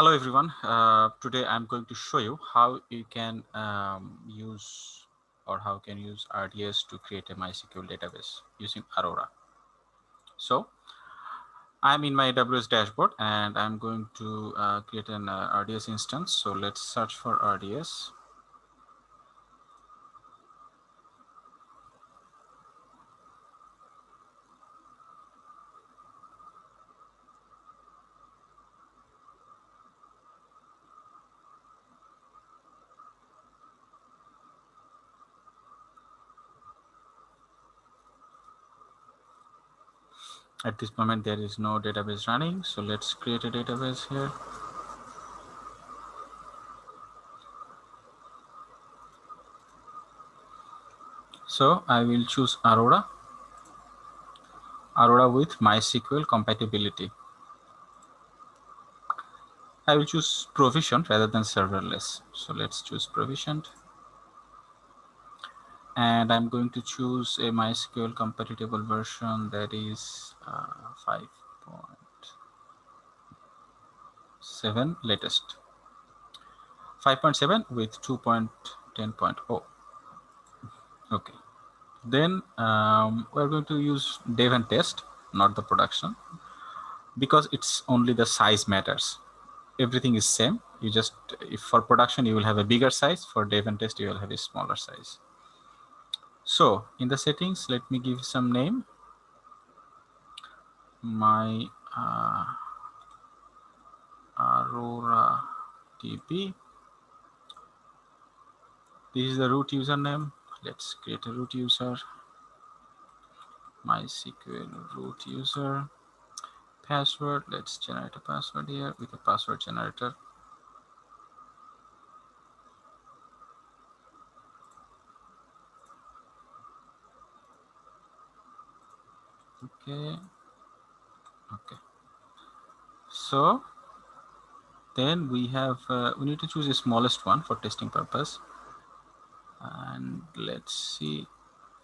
Hello everyone. Uh, today I'm going to show you how you can um, use or how can use RDS to create a MySQL database using Aurora. So I'm in my AWS dashboard and I'm going to uh, create an uh, RDS instance. So let's search for RDS. At this moment there is no database running so let's create a database here. So i will choose aurora. Aurora with mysql compatibility. I will choose provisioned rather than serverless. So let's choose provisioned and I'm going to choose a MySQL compatible version that is uh, 5.7 latest. 5.7 with 2.10.0 okay. Then um, we're going to use dev and test not the production because it's only the size matters. Everything is same. You just if for production you will have a bigger size. For dev and test you will have a smaller size so in the settings, let me give some name. My uh, Aurora DB. This is the root username. Let's create a root user. MySQL root user. Password. Let's generate a password here with a password generator. Okay okay so then we have uh, we need to choose the smallest one for testing purpose. And let's see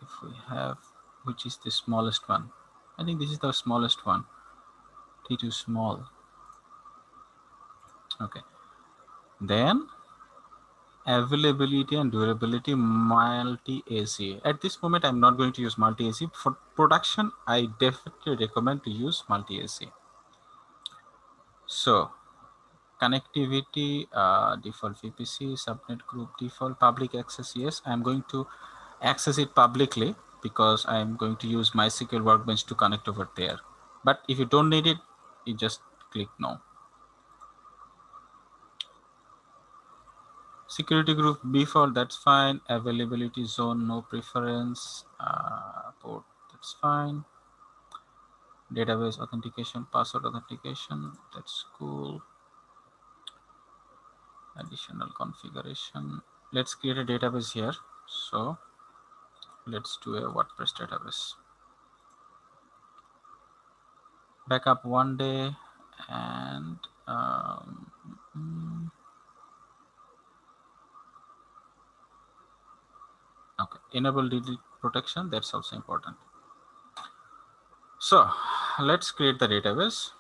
if we have which is the smallest one. I think this is the smallest one. T2 small. Okay. Then availability and durability multi-AZ. At this moment, I'm not going to use multi-AZ. For production, I definitely recommend to use multi-AZ. So connectivity, uh, default VPC, subnet group default, public access, yes. I'm going to access it publicly because I'm going to use MySQL Workbench to connect over there. But if you don't need it, you just click no. Security group default that's fine. Availability zone no preference. Uh, port that's fine. Database authentication password authentication that's cool. Additional configuration. Let's create a database here. So let's do a wordpress database. Backup one day and um, mm, okay enable delete protection that's also important. So let's create the database.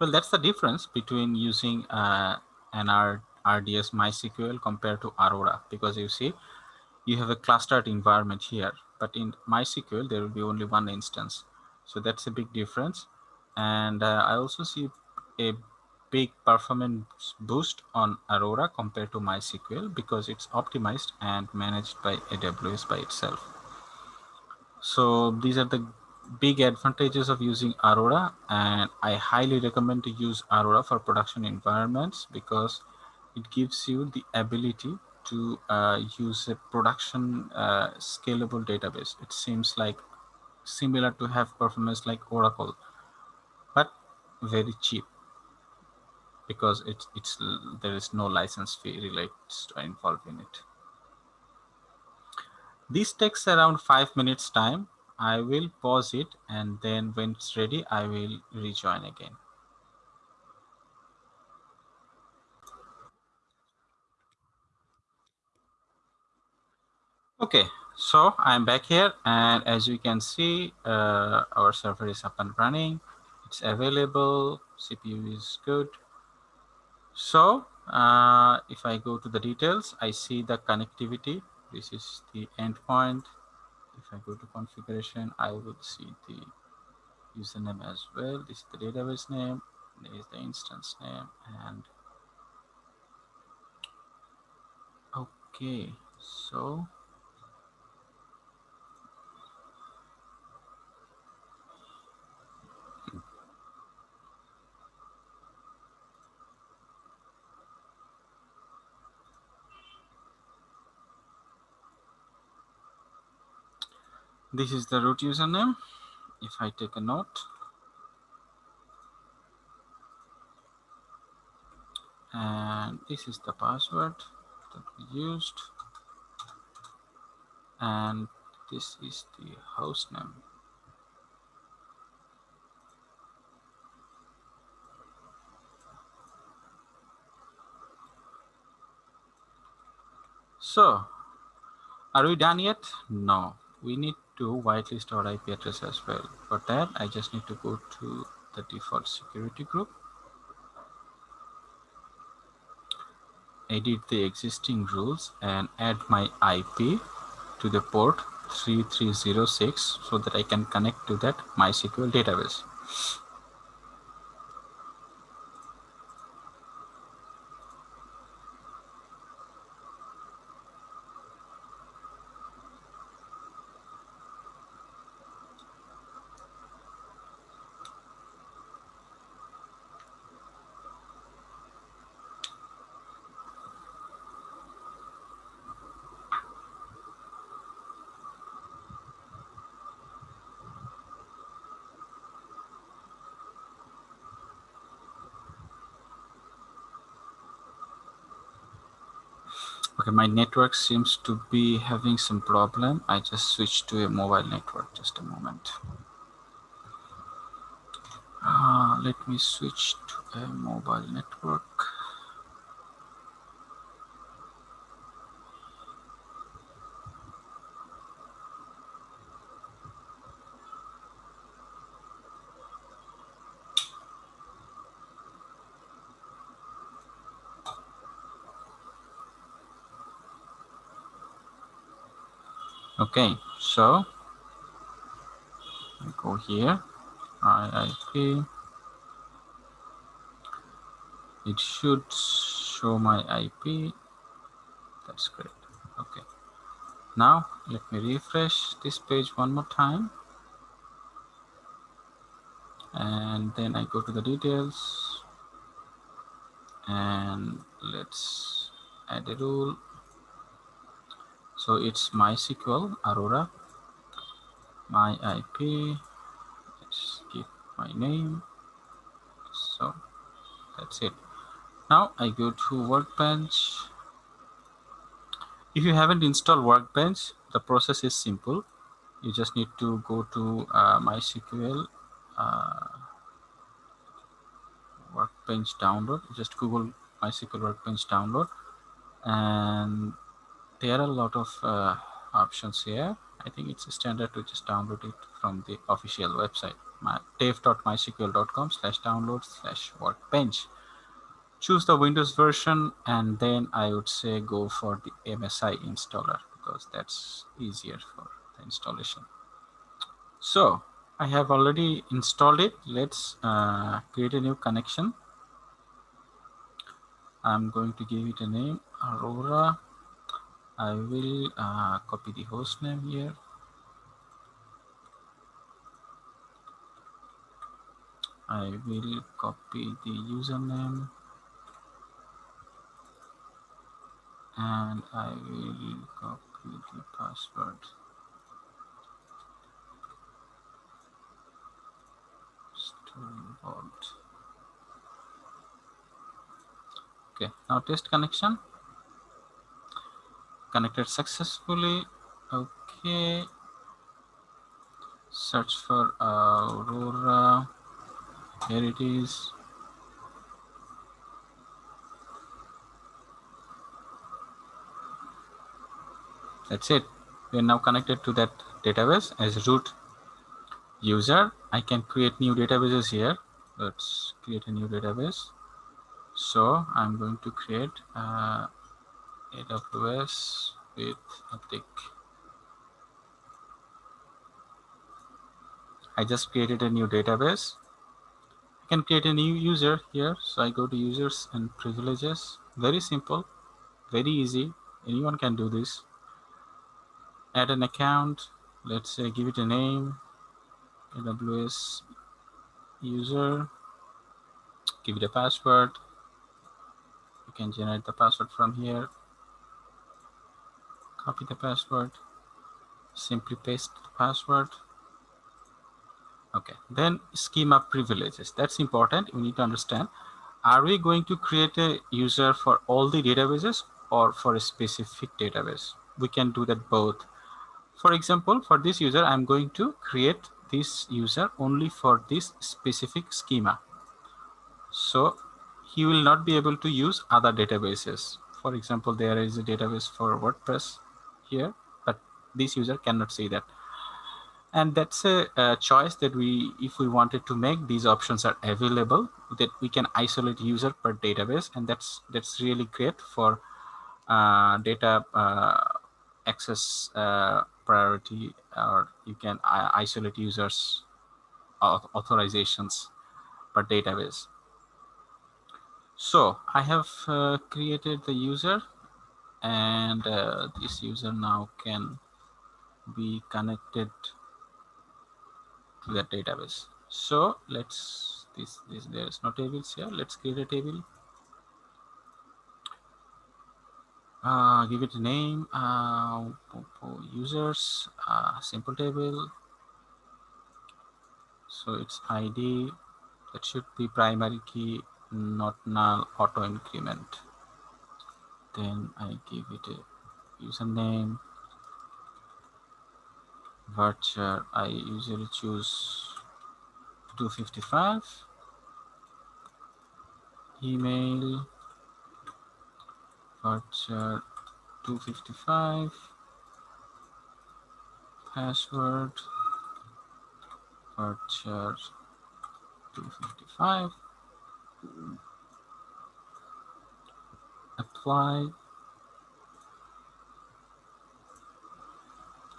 Well that's the difference between using uh, an R RDS MySQL compared to Aurora because you see you have a clustered environment here but in MySQL there will be only one instance. So that's a big difference. And uh, I also see a big performance boost on Aurora compared to MySQL because it's optimized and managed by AWS by itself. So these are the big advantages of using Aurora and I highly recommend to use Aurora for production environments because it gives you the ability to uh, use a production uh, scalable database. It seems like similar to have performance like Oracle, very cheap because it's it's there is no license fee related to involved in it. This takes around five minutes time. I will pause it and then when it's ready, I will rejoin again. Okay, so I'm back here and as you can see, uh, our server is up and running. It's available, CPU is good. So uh, if I go to the details, I see the connectivity. This is the endpoint. If I go to configuration, I will see the username as well. This is the database name. There is the instance name and okay, so this is the root username. If I take a note, and this is the password that we used. And this is the host name. So are we done yet? No. We need to whitelist our ip address as well for that i just need to go to the default security group edit the existing rules and add my IP to the port 3306 so that I can connect to that MySQL database. Okay, my network seems to be having some problem. I just switched to a mobile network. Just a moment. Uh, let me switch to a mobile network. Okay, so I go here, IIP. It should show my IP. That's great. Okay. Now let me refresh this page one more time. And then I go to the details and let's add a rule so it's MySQL Aurora, my IP, let's give my name. So that's it. Now I go to Workbench. If you haven't installed Workbench, the process is simple. You just need to go to uh, MySQL uh, Workbench download. Just Google MySQL Workbench download and there are a lot of uh, options here. I think it's standard to just download it from the official website, my dev.mysql.com slash download slash workbench. Choose the Windows version and then I would say go for the MSI installer because that's easier for the installation. So I have already installed it. Let's uh, create a new connection. I'm going to give it a name Aurora I will uh, copy the host name here. I will copy the username and I will copy the password. Okay, now test connection connected successfully. Okay. Search for aurora. Here it is. That's it. We are now connected to that database as root user. I can create new databases here. Let's create a new database. So I'm going to create uh, AWS with Atik I just created a new database. I can create a new user here. So I go to users and privileges. Very simple very easy. Anyone can do this. Add an account. Let's say give it a name. AWS user. Give it a password. You can generate the password from here copy the password. Simply paste the password. Okay then schema privileges. That's important. We need to understand. Are we going to create a user for all the databases or for a specific database? We can do that both. For example for this user i'm going to create this user only for this specific schema. So he will not be able to use other databases. For example there is a database for wordpress here but this user cannot see that. And that's a, a, choice that we if we wanted to make these options are available that we can isolate user per database and that's that's really great for uh, data uh, access uh, priority or you can isolate users authorizations per database. So I have uh, created the user and uh, this user now can be connected to that database. So let's this this there is no tables here. Let's create a table. Uh, give it a name uh, users uh, simple table. So it's id that should be primary key not null auto increment then i give it a username. Varchar I usually choose 255 email varchar 255 password varchar 255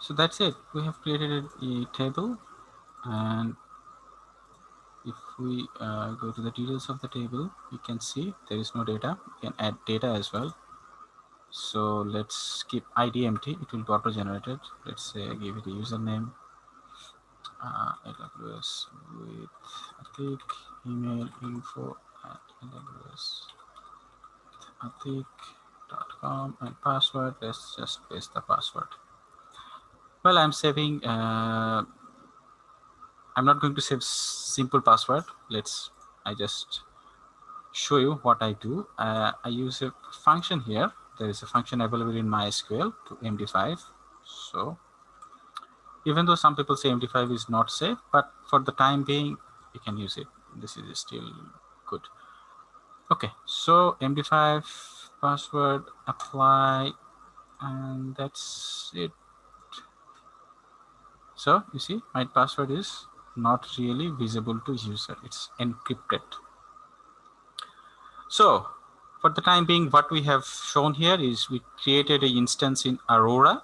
so that's it. We have created a, table and if we uh, go to the details of the table you can see there is no data. You can add data as well. So let's keep id empty it will be auto generated let's say give it a username. Uh, aws with atik email info at aws atik.com and password let's just paste the password. Well i'm saving uh, i'm not going to save simple password. Let's i just show you what i do. Uh, i use a function here. There is a function available in mysql to md5 so even though some people say md5 is not safe but for the time being you can use it. This is still good okay so md5 password apply and that's it so you see my password is not really visible to user. It's encrypted. So for the time being, what we have shown here is we created an instance in Aurora.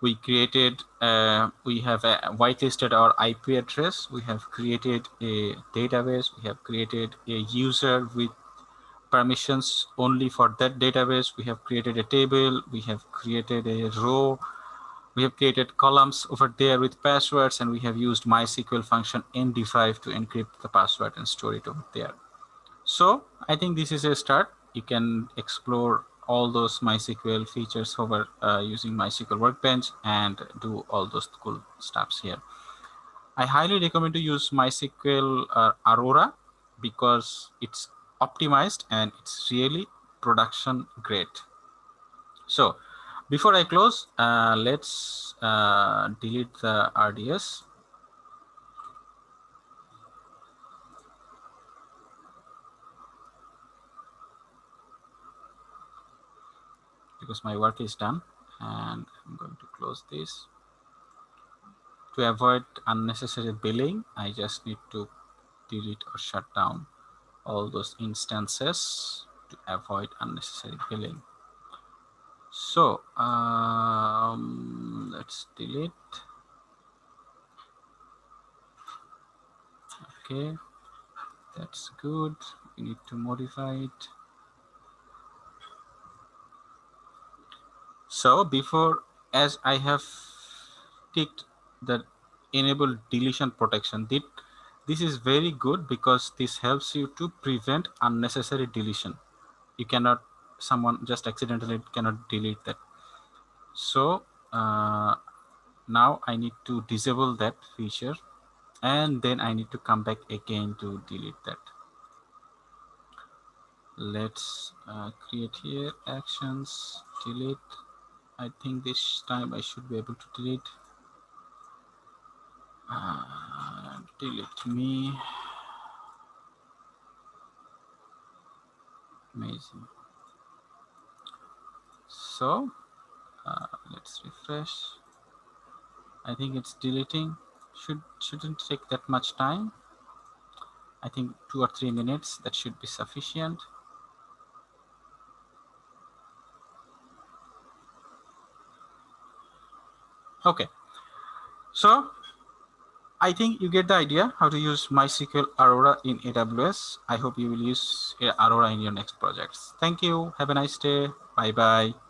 We created, uh, we have uh, whitelisted our IP address. We have created a database. We have created a user with permissions only for that database. We have created a table. We have created a row we have created columns over there with passwords and we have used MySQL function MD5 to encrypt the password and store it over there. So I think this is a start. You can explore all those MySQL features over uh, using MySQL Workbench and do all those cool stuffs here. I highly recommend to use MySQL uh, Aurora because it's optimized and it's really production great. So before I close, uh, let's uh, delete the RDS. Because my work is done. and I'm going to close this to avoid unnecessary billing I just need to delete or shut down all those instances to avoid unnecessary billing so um, let's delete. Okay that's good. We need to modify it. So before as I have ticked the enable deletion protection this is very good because this helps you to prevent unnecessary deletion. You cannot someone just accidentally cannot delete that. So uh, now I need to disable that feature and then I need to come back again to delete that. Let's uh, create here actions delete. I think this time I should be able to delete uh, delete me amazing so uh, let's refresh I think it's deleting should shouldn't take that much time I think two or three minutes that should be sufficient okay so I think you get the idea how to use MySQL Aurora in AWS. I hope you will use Aurora in your next projects. Thank you. Have a nice day. Bye-bye.